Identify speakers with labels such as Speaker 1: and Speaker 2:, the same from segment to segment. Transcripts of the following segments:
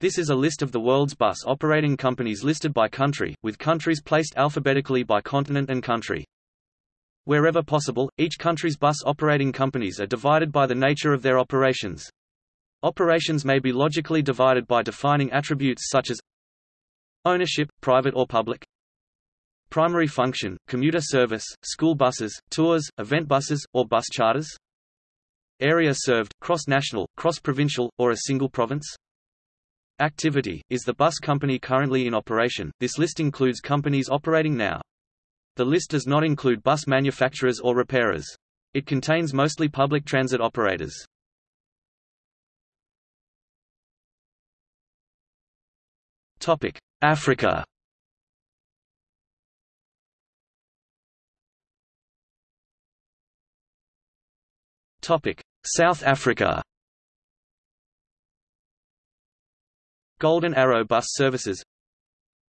Speaker 1: This is a list of the world's bus operating companies listed by country, with countries placed alphabetically by continent and country. Wherever possible, each country's bus operating companies are divided by the nature of their operations. Operations may be logically divided by defining attributes such as ownership, private or public, primary function, commuter service, school buses, tours, event buses, or bus charters, area served, cross-national, cross-provincial, or a single province, Activity, is the bus company currently in operation, this list includes companies operating now. The list does not include bus manufacturers or repairers. It contains mostly public transit operators. Topic: Africa Topic: South Africa Golden Arrow Bus Services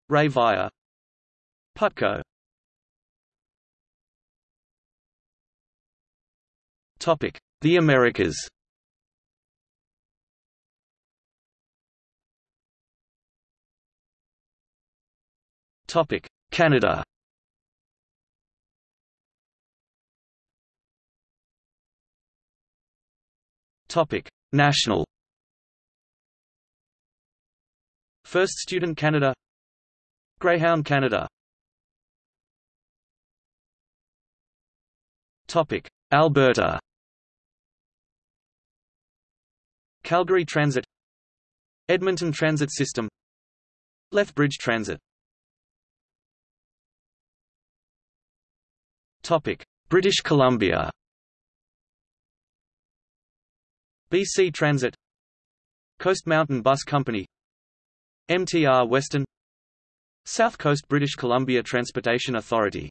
Speaker 1: Rea Vaya Putco Topic: The Americas. Topic: Canada. Topic: National. First Student Canada. Greyhound Canada. Topic. Alberta. Calgary Transit. Edmonton Transit System. Lethbridge Transit. Topic. British Columbia. BC Transit. Coast Mountain Bus Company MTR Western South Coast British Columbia Transportation Authority.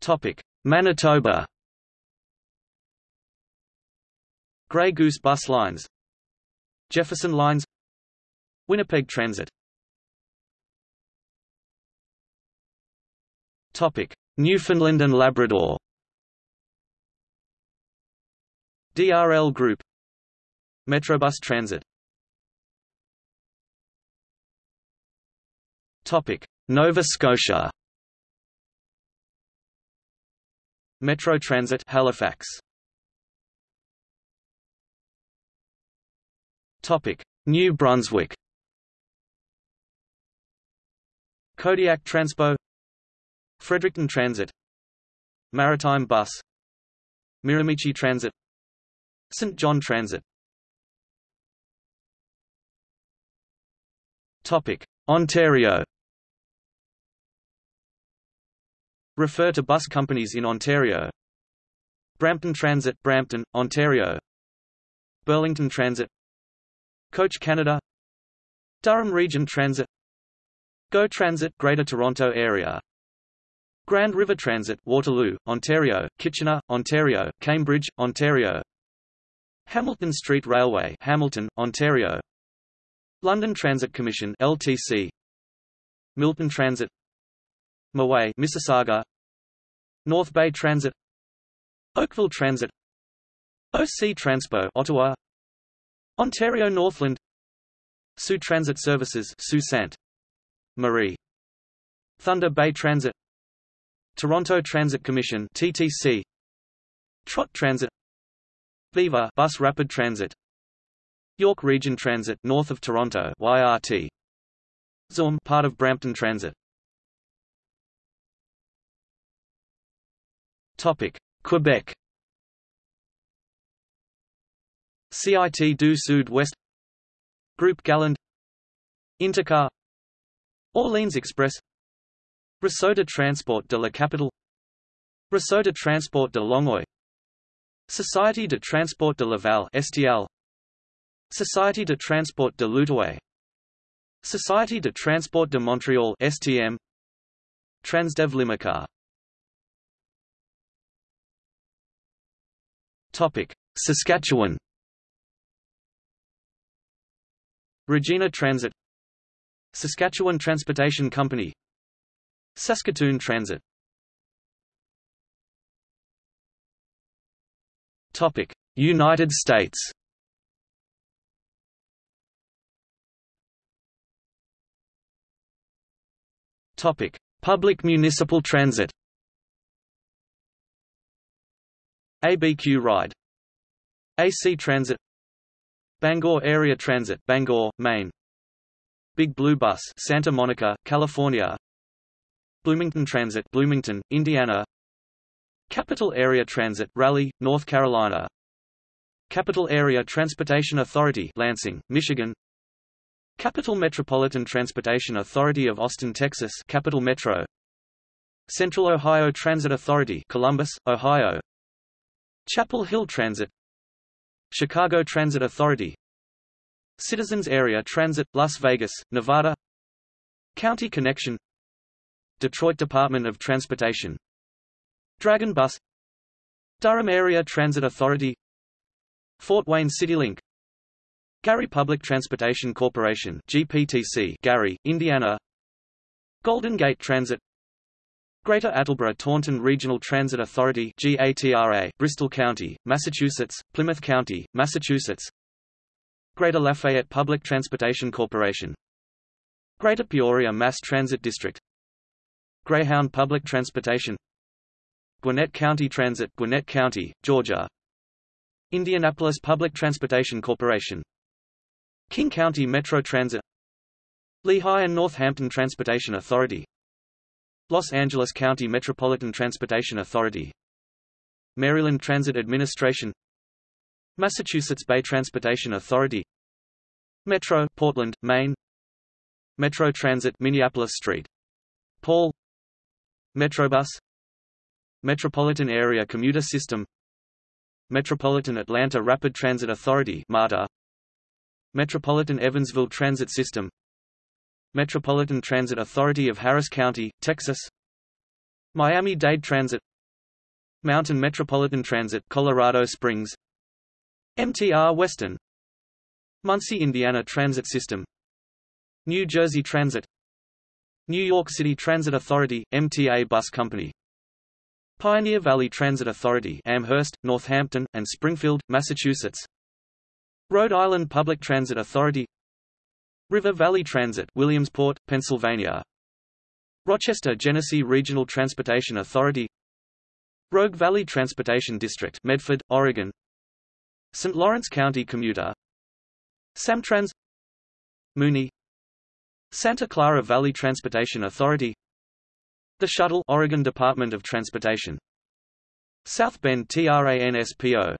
Speaker 1: Topic Manitoba. Grey Goose Bus Lines. Jefferson Lines. Winnipeg Transit. Topic Newfoundland and Labrador. DRL Group Metrobus Transit. Topic: Nova Scotia. Metro Transit Halifax. Topic: New Brunswick. Codiac Transpo. Fredericton Transit. Maritime Bus. Miramichi Transit. St. John Transit Ontario. Refer to bus companies in Ontario. Brampton Transit, Brampton, Ontario. Burlington Transit. Coach Canada. Durham Region Transit. Go Transit, Greater Toronto Area. Grand River Transit, Waterloo, Ontario, Kitchener, Ontario, Cambridge, Ontario. Hamilton Street Railway, Hamilton, Ontario. London Transit Commission LTC Milton Transit. MiWay Mississauga. North Bay Transit. Oakville Transit. OC Transpo Ottawa. Ontario Northland. Sault Transit Services Sault Ste. Marie. Thunder Bay Transit. Toronto Transit Commission TTC Trot Transit. Viva Bus Rapid Transit York Region Transit north of Toronto YRT Züm part of Brampton Transit. Topic. Quebec. CIT du Sud West Group Galland. Intercar. Orleans Express. De Transport de la Capitale. De Transport de Longueuil. Société de Transport de Laval STL Société de Transport de l'Outaouais. Société de Transport de Montréal STM Transdev Limocar Topic. Saskatchewan. Regina Transit. Saskatchewan Transportation Company. Saskatoon Transit. Topic. United States Topic: Public municipal transit. ABQ Ride. AC Transit. Bangor Area Transit, Bangor, Maine. Big Blue Bus, Santa Monica, California. Bloomington Transit, Bloomington, Indiana. Capital Area Transit, Raleigh, North Carolina. Capital Area Transportation Authority, Lansing, Michigan. Capital Metropolitan Transportation Authority of Austin, Texas, Capital Metro. Central Ohio Transit Authority, Columbus, Ohio. Chapel Hill Transit. Chicago Transit Authority. Citizens Area Transit, Las Vegas, Nevada. County Connection. Detroit Department of Transportation. Dragon Bus. Durham Area Transit Authority. Fort Wayne CityLink Gary Public Transportation Corporation GPTC Gary, Indiana. Golden Gate Transit. Greater Attleboro Taunton Regional Transit Authority GATRA, Bristol County, Massachusetts, Plymouth County, Massachusetts. Greater Lafayette Public Transportation Corporation. Greater Peoria Mass Transit District. Greyhound Public Transportation. Gwinnett County Transit Gwinnett County, Georgia. Indianapolis Public Transportation Corporation King County Metro Transit Lehigh and Northampton Transportation Authority Los Angeles County Metropolitan Transportation Authority Maryland Transit Administration Massachusetts Bay Transportation Authority Metro, Portland, Maine Metro Transit Minneapolis Street Paul Metrobus Metropolitan Area Commuter System Metropolitan Atlanta Rapid Transit Authority MARTA Metropolitan Evansville Transit System. Metropolitan Transit Authority of Harris County, Texas. Miami-Dade Transit. Mountain Metropolitan Transit Colorado Springs. MTR Western Muncie Indiana Transit System. New Jersey Transit. New York City Transit Authority, MTA Bus Company. Pioneer Valley Transit Authority Amherst, Northampton, and Springfield, Massachusetts Rhode Island Public Transit Authority River Valley Transit Williamsport, Pennsylvania Rochester Genesee Regional Transportation Authority Rogue Valley Transportation District Medford, Oregon St. Lawrence County Commuter Samtrans Muni Santa Clara Valley Transportation Authority The Shuttle Oregon Department of Transportation South Bend TRANSPO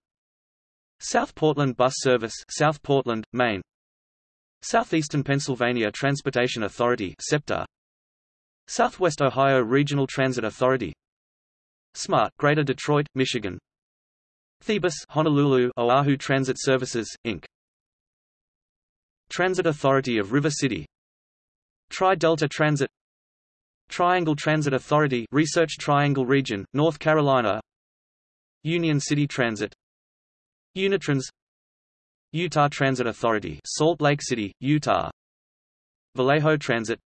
Speaker 1: South Portland Bus Service South Portland, Maine. Southeastern Pennsylvania Transportation Authority SEPTA Southwest Ohio Regional Transit Authority. SMART Greater Detroit, Michigan. Thebus Honolulu Oahu Transit Services, Inc. Transit Authority of River City. Tri-Delta Transit. Triangle Transit Authority Research Triangle Region, North Carolina. Union City Transit Unitrans. Utah Transit Authority Salt Lake City, Utah. Vallejo Transit.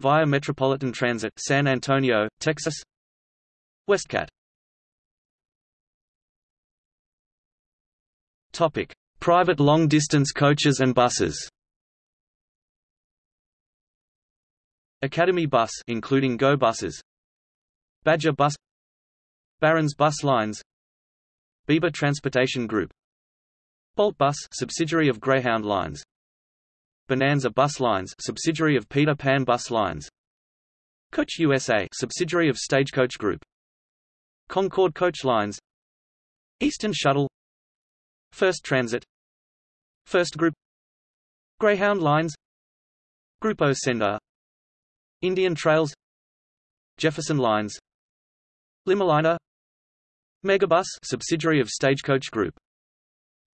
Speaker 1: Via Metropolitan Transit San Antonio, Texas. Westcat Topic: Private long-distance coaches and buses. Academy Bus including Go buses. Badger Bus. Barron's Bus Lines Beaver Transportation Group. Bolt Bus subsidiary of Greyhound Lines. Bonanza Bus Lines subsidiary of Peter Pan Bus Lines. Coach USA subsidiary of Stagecoach Group. Concord Coach Lines. Eastern Shuttle. First Transit. First Group. Greyhound Lines. Grupo Senda Indian Trails. Jefferson Lines. LimoLiner Megabus subsidiary of Stagecoach Group.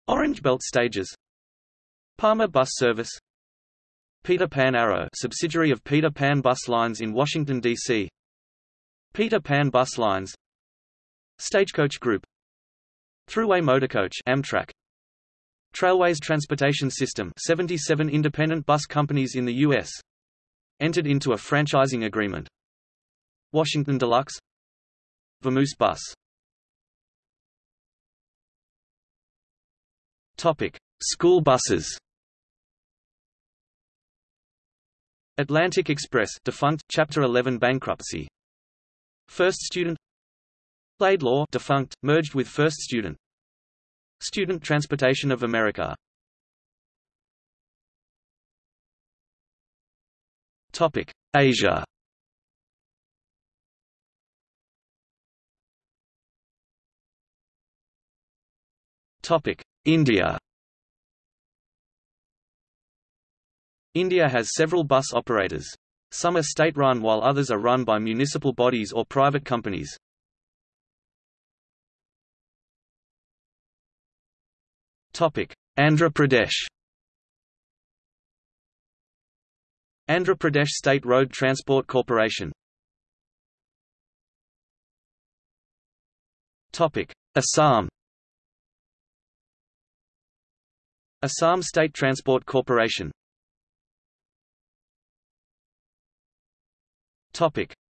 Speaker 1: Orange Belt Stages. Palmer Bus Service. Peter Pan Arrow subsidiary of Peter Pan Bus Lines in Washington, D.C. Peter Pan Bus Lines. Stagecoach Group. Thruway Motorcoach Amtrak. Trailways Transportation System 77 independent bus companies in the U.S. Entered into a franchising agreement. Washington Deluxe. Vamoose Bus Topic: School buses. Atlantic Express defunct, Chapter 11 bankruptcy. First Student Laidlaw defunct, merged with First Student. Student Transportation of America. Topic: Asia. Topic: India. India has several bus operators. Some are state-run while others are run by municipal bodies or private companies. Andhra Pradesh Andhra Pradesh State Road Transport Corporation Topic Assam Assam State Transport Corporation.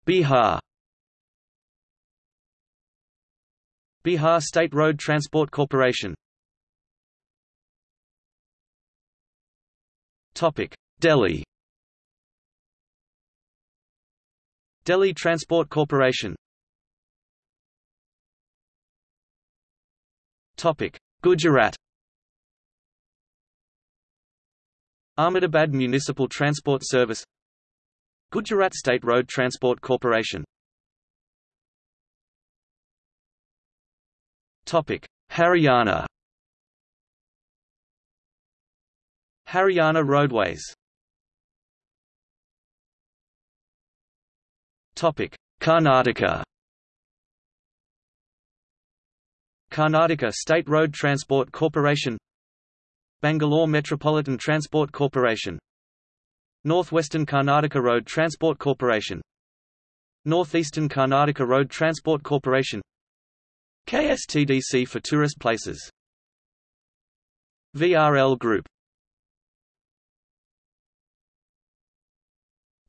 Speaker 1: Bihar. Bihar State Road Transport Corporation. Delhi. Delhi Transport Corporation. Topic. Gujarat Ahmedabad Municipal Transport Service Gujarat State Road Transport Corporation Topic. Haryana Haryana Roadways Topic. Karnataka Karnataka State Road Transport Corporation Bangalore Metropolitan Transport Corporation. Northwestern Karnataka Road Transport Corporation. Northeastern Karnataka Road Transport Corporation. KSTDC for tourist places. VRL Group.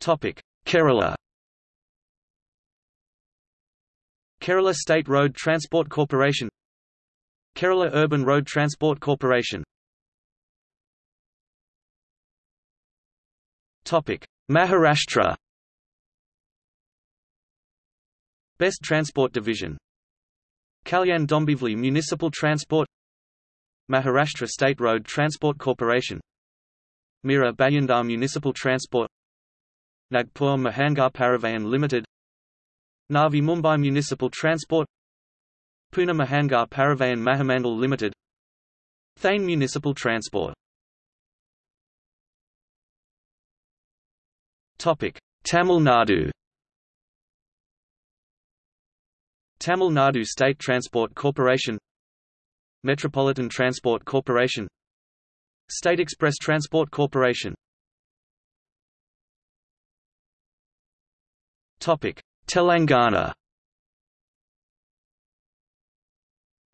Speaker 1: Topic Kerala. Kerala State Road Transport Corporation. Kerala Urban Road Transport Corporation Maharashtra. Best Transport Division. Kalyan Dombivli Municipal Transport. Maharashtra State Road Transport Corporation. Mira Bhayandar Municipal Transport. Nagpur Mahangar Parivahan Limited. Navi Mumbai Municipal Transport. Pune Mahangar Parivahan Mahamandal Limited. Thane Municipal Transport Tamil Nadu Tamil Nadu State Transport Corporation Metropolitan Transport Corporation State Express Transport Corporation Topic. Telangana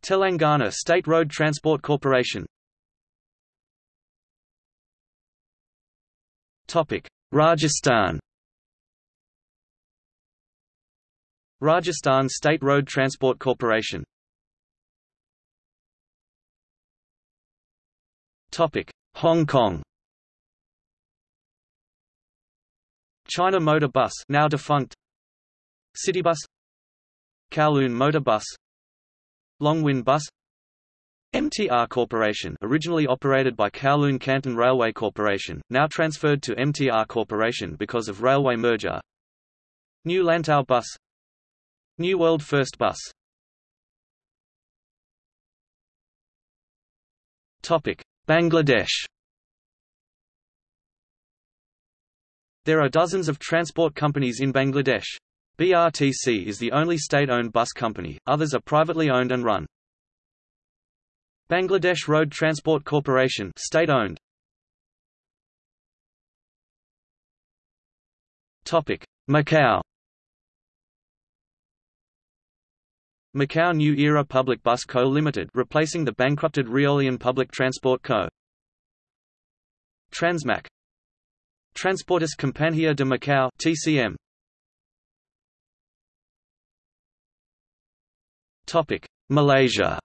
Speaker 1: Telangana State Road Transport Corporation Rajasthan. Rajasthan State Road Transport Corporation. Hong Kong. China Motor Bus now defunct. Citybus. Kowloon Motor Bus. Longwin Bus MTR Corporation originally operated by Kowloon Canton Railway Corporation, now transferred to MTR Corporation because of railway merger New Lantau Bus New World First Bus Topic. Bangladesh There are dozens of transport companies in Bangladesh. BRTC is the only state-owned bus company, others are privately owned and run. Bangladesh Road Transport Corporation state-owned. Topic: Macau. Macau New Era Public Bus Co. Limited replacing the bankrupted Reolian Public Transport Co. Transmac Transportes Compañía de Macau TCM Topic Malaysia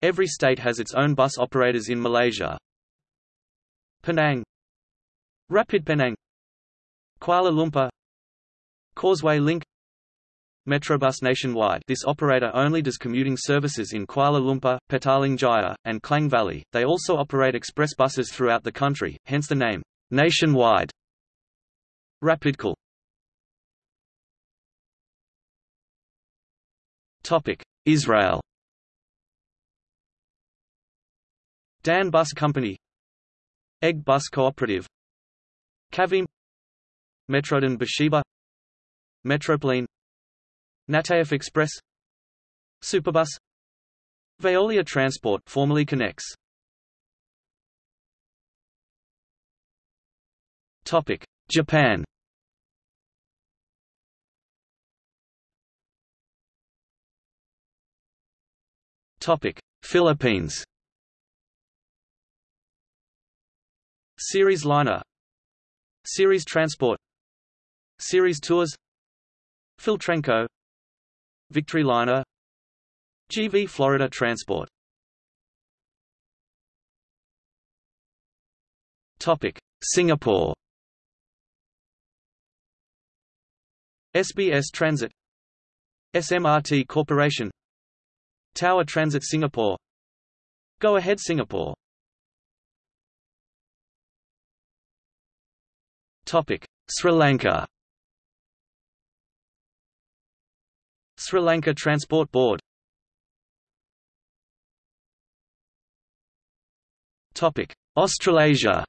Speaker 1: Every state has its own bus operators in Malaysia. Penang. Rapid Penang. Kuala Lumpur. Causeway Link. Metrobus nationwide. This operator only does commuting services in Kuala Lumpur, Petaling Jaya, and Klang Valley, they also operate express buses throughout the country, hence the name, nationwide. Rapid KL Israel Dan Bus Company. Egged Bus Cooperative. Kavim. Metrodan Beersheba Metropoline. Nataf Express. Superbus. Veolia Transport formerly Connex Topic. Japan. Topic. Philippines Ceres Liner. Ceres Transport. Ceres Tours. Philtrenco Victory Liner. GV Florida Transport. Topic. Singapore. SBS Transit. SMRT Corporation. Tower Transit Singapore. Go Ahead Singapore Sri Lanka. Sri Lanka Transport Board. Topic. Australasia.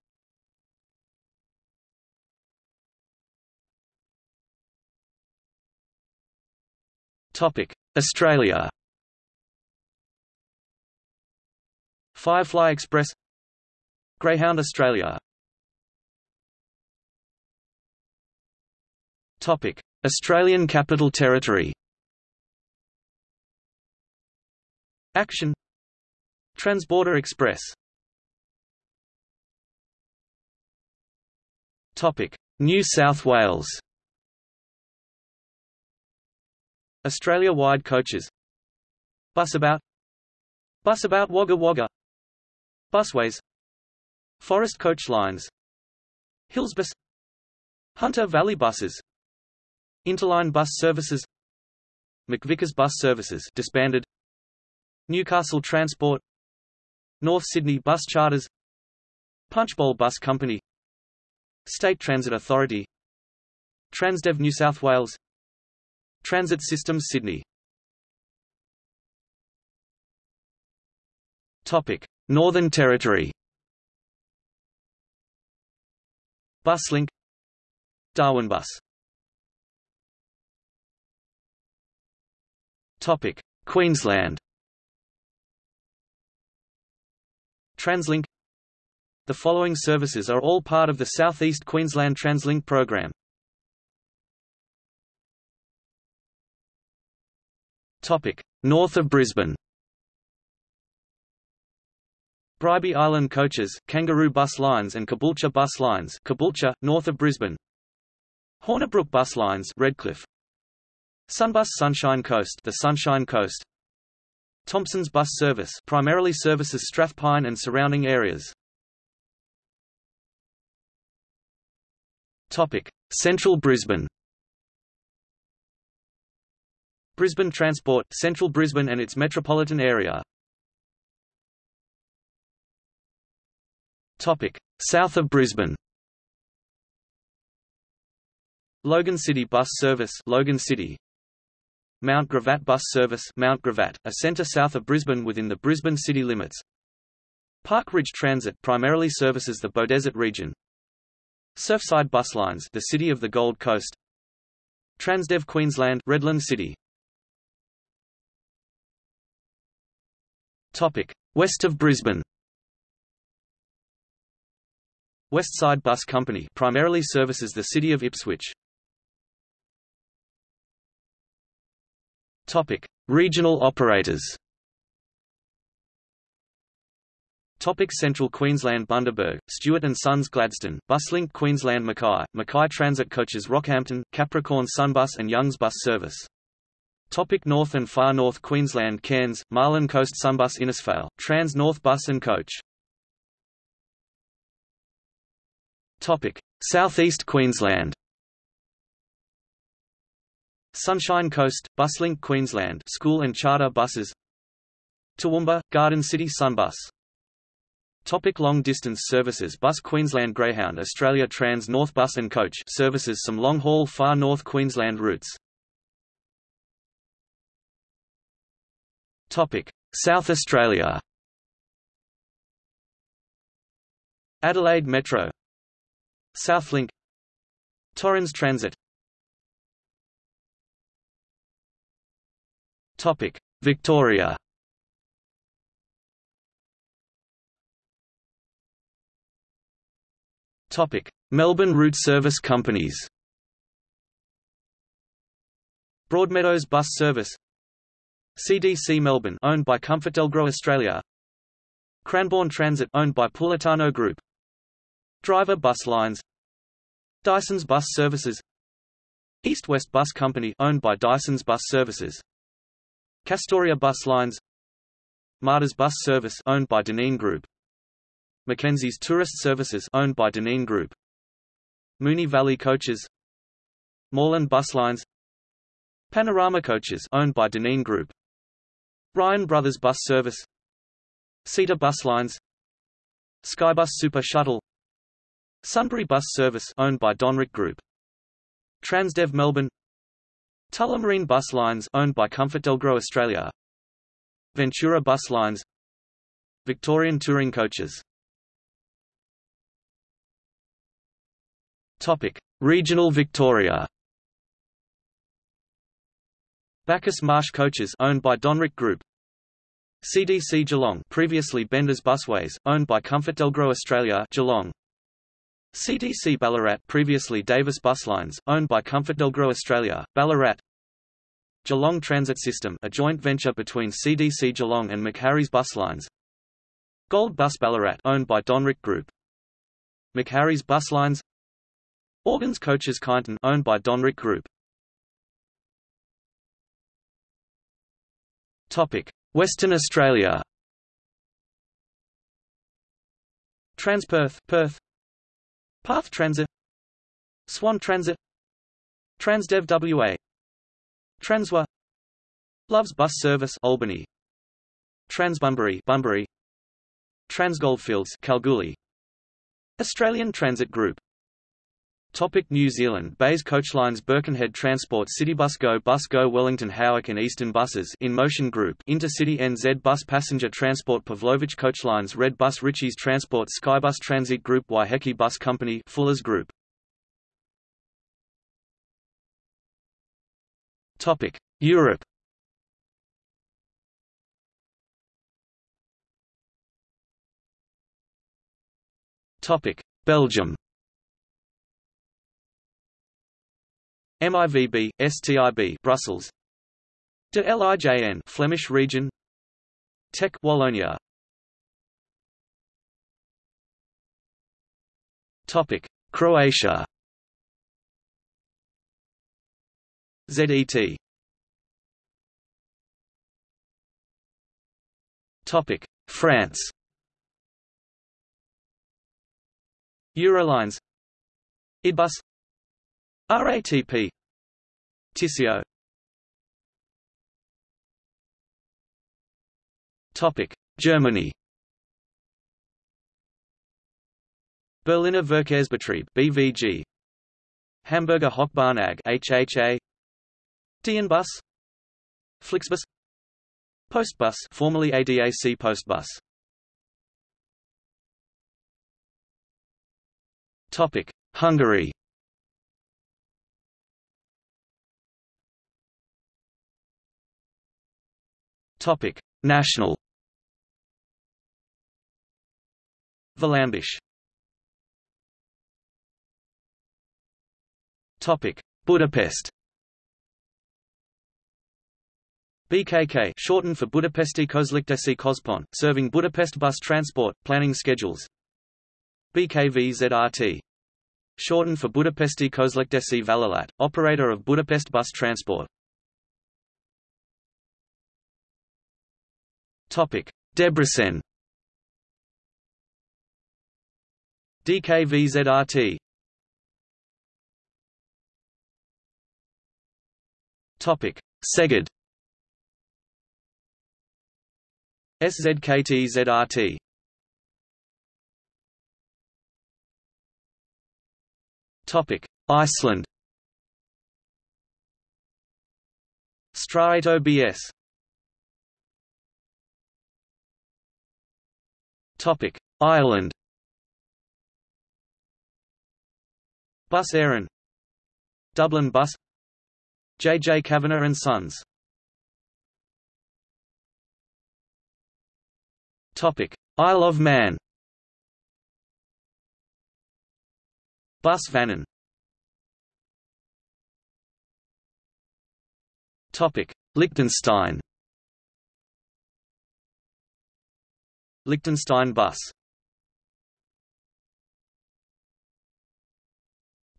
Speaker 1: Topic. Australia. Firefly Express. Greyhound Australia Topic. Australian Capital Territory. Action. Transborder Express. Topic. New South Wales. Australia-wide coaches. Busabout Busabout Wagga Wagga. Busways. Forest Coach Lines. Hillsbus. Hunter Valley Buses Interline Bus Services McVickers Bus Services disbanded Newcastle Transport North Sydney Bus Charters Punchbowl Bus Company State Transit Authority Transdev New South Wales Transit Systems Sydney Topic Northern Territory. Buslink Darwin Bus Topic. Queensland. TransLink. The following services are all part of the South East Queensland TransLink program. Topic: North of Brisbane. Bribie Island Coaches, Kangaroo Bus Lines and Caboolture Bus Lines Caboolture, north of Brisbane. Hornibrook Bus Lines Redcliffe Sunbus Sunshine Coast the Sunshine Coast Thompson's bus service primarily services Strathpine and surrounding areas. Topic: Central Brisbane. Brisbane Transport, Central Brisbane and its metropolitan area. Topic: South of Brisbane. Logan City Bus Service, Logan City. Mount Gravatt Bus Service Mount Gravatt, a centre south of Brisbane within the Brisbane city limits. Park Ridge Transit primarily services the Beaudesert region. Surfside Bus Lines the city of the Gold Coast. Transdev Queensland Redland City. Topic: West of Brisbane. Westside Bus Company primarily services the city of Ipswich. Topic: Regional operators. Topic Central Queensland Bundaberg, Stewart Sons Gladstone, Buslink Queensland Mackay, Mackay Transit Coaches Rockhampton, Capricorn Sunbus and Youngs Bus Service. Topic North and Far North Queensland Cairns, Marlin Coast Sunbus Innisfail, Trans North Bus and Coach Topic: Southeast Queensland. Sunshine Coast, Buslink Queensland school and charter buses. Toowoomba, Garden City Sunbus. Topic long distance services Bus Queensland Greyhound Australia Trans North Bus and Coach services some long haul far north Queensland routes. Topic South Australia. Adelaide Metro. Southlink Torrens Transit Topic. Victoria. Topic. Melbourne route service companies. Broadmeadows Bus Service. CDC Melbourne owned by ComfortDelGro Australia. Cranbourne Transit owned by Pulitano Group. Driver Bus Lines. Dyson's Bus Services. East West Bus Company owned by Dyson's Bus Services Kastoria Bus Lines Martyrs Bus Service owned by Dineen Group. Mackenzie's Tourist Services owned by Dineen Group. Moonee Valley Coaches Moreland Bus Lines. Panorama Coaches owned by Dineen Group. Ryan Brothers Bus Service Sita Bus Lines. Skybus Super Shuttle. Sunbury Bus Service owned by Donric Group. Transdev Melbourne Tullamarine Bus Lines owned by ComfortDelGro Australia. Ventura Bus Lines. Victorian Touring Coaches. Topic. Regional Victoria. Bacchus Marsh Coaches owned by Donric Group. CDC Geelong previously Benders Busways owned by ComfortDelGro Australia Geelong CDC Ballarat previously Davis Bus Lines, owned by ComfortDelGro Australia, Ballarat. Geelong Transit System a joint venture between CDC Geelong and McHarry's Bus Lines. Gold Bus Ballarat owned by Donric Group. McHarry's Bus Lines. Organs Coaches Kyneton owned by Donric Group. Topic Western Australia. Transperth Perth Path Transit. Swan Transit. Transdev WA Transwa. Loves Bus Service Albany. Transbunbury Bunbury. Transgoldfields Kalgoorlie. Australian Transit Group Topic New Zealand. Bays Coachlines Birkenhead Transport Citybus Go Bus Go Wellington Howick and Eastern Buses In Motion Group. Intercity NZ Bus Passenger Transport Pavlovich Coachlines Red Bus Ritchies Transport Skybus Transit Group Waiheke Bus Company Fuller's Group. Topic Europe. Topic Belgium MIVB, STIB Brussels. De LIJN Flemish region. TEC Wallonia. Topic Croatia. ZET Topic France. Eurolines. Idbus RATP Tisséo. Topic. Germany. Berliner Verkehrsbetrieb BVG Hamburger Hochbahn AG HHA DNBus Flixbus. Postbus formerly ADAC Postbus. Topic. Hungary Topic: National. Volánbusz. Topic: Budapest. BKK shortened for Budapesti Közlekedési Központ, serving Budapest bus transport, planning schedules. BKVZRT shortened for Budapesti Közlekedési Vállalat, operator of Budapest bus transport. Topic: Debrecen. DKVZRT Topic. Szeged SZKTZRT Topic. Iceland. Strætó BS Topic. Ireland. Bus Éireann Dublin Bus. J. J. Kavanagh and Sons. Topic. Isle of Man. Bus Vannin Topic. Liechtenstein Liechtenstein bus.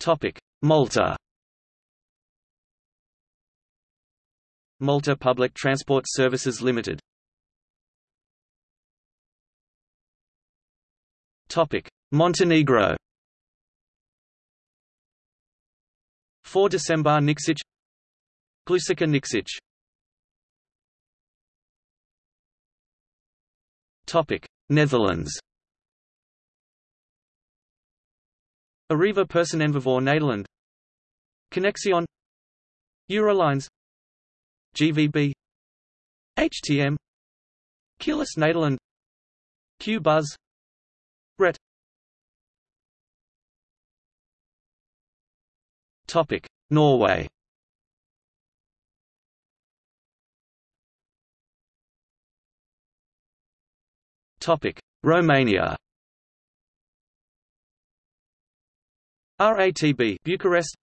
Speaker 1: Topic. Malta. Malta Public Transport Services Limited. Topic. Montenegro. 4 December Nikšić Glušica Nikšić Netherlands. Arriva Personenvervoer Nederland. Connexion. Eurolines. GVB HTM Keolis Nederland. Q-Buzz Ret Topic. Norway Romania. RATB Bucharest.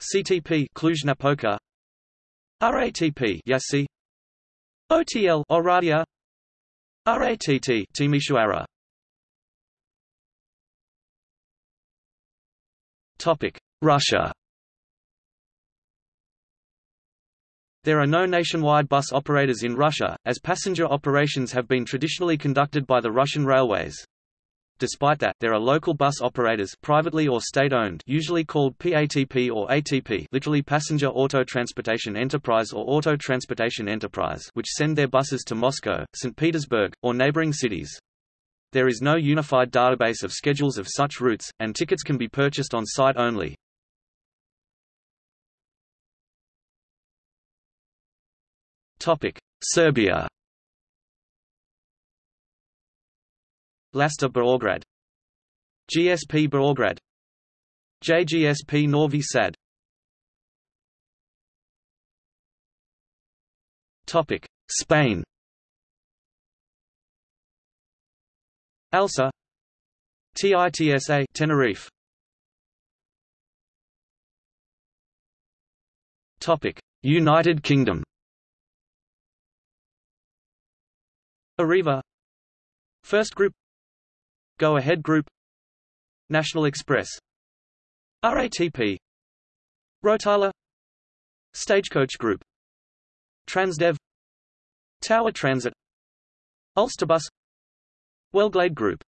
Speaker 1: CTP Cluj-Napoca. RATP Iași OTL Oradea. RATT Timișoara. Topic. Russia There are no nationwide bus operators in Russia, as passenger operations have been traditionally conducted by the Russian railways. Despite that, there are local bus operators privately or state-owned usually called PATP or ATP literally Passenger Auto Transportation Enterprise or Auto Transportation Enterprise which send their buses to Moscow, St. Petersburg, or neighboring cities. There is no unified database of schedules of such routes, and tickets can be purchased on site only. Serbia. Lasta Beograd. GSP Beograd. JGSP Novi Sad. Topic Spain. ALSA TITSA Tenerife. Topic United Kingdom Arriva. First Group. Go Ahead Group. National Express. RATP Rotala Stagecoach Group. Transdev. Tower Transit. Ulsterbus. Wellglade Group